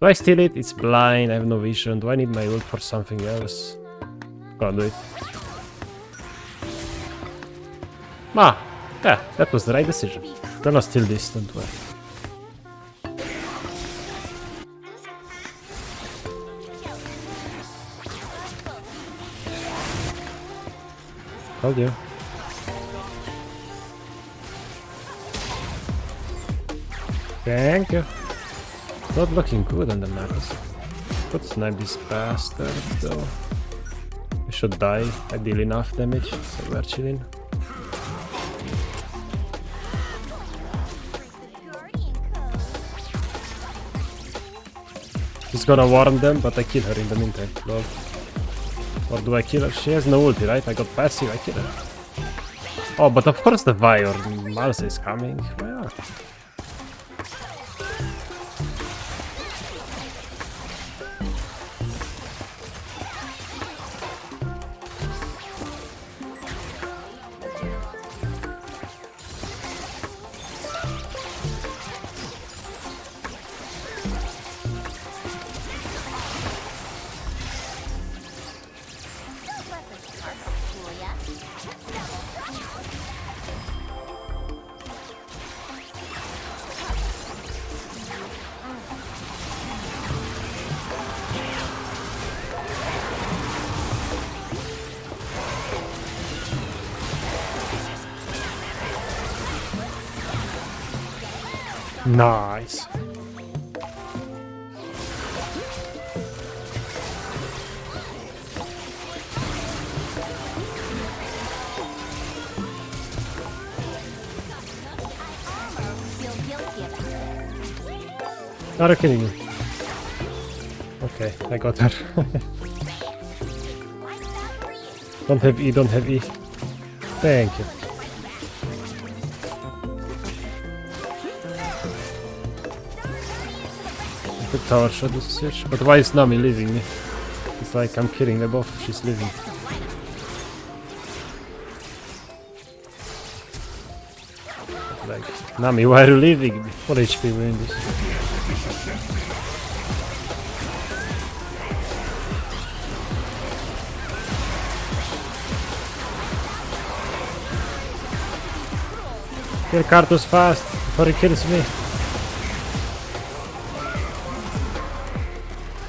Do I steal it? It's blind, I have no vision. Do I need my ult for something else? Can't do it. Ah, yeah, that was the right decision. Gonna steal this, don't worry. Told you. Thank you. Not looking good on the map. Could snipe this bastard though. We should die. I deal enough damage, so we're chilling. He's gonna warn them, but I kill her in the meantime. Lol. Or do I kill her? She has no ulti, right? I got passive, I kill her. Oh, but of course the Vi or Malsa is coming. Well, Nice. Not kidding me. Okay, I got her. don't have E, don't have E. Thank you. The this switch. But why is Nami leaving me? It's like I'm killing them both, she's leaving. Like, Nami, why are you leaving? What HP we're in this? Kill fast before he kills me.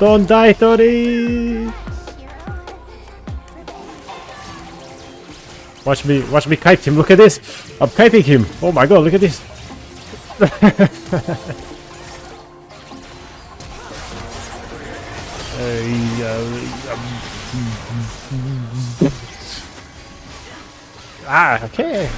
Don't die, Tori! Watch me, watch me kite him. Look at this. I'm kiting him. Oh my god, look at this. Uh, um, ah, okay.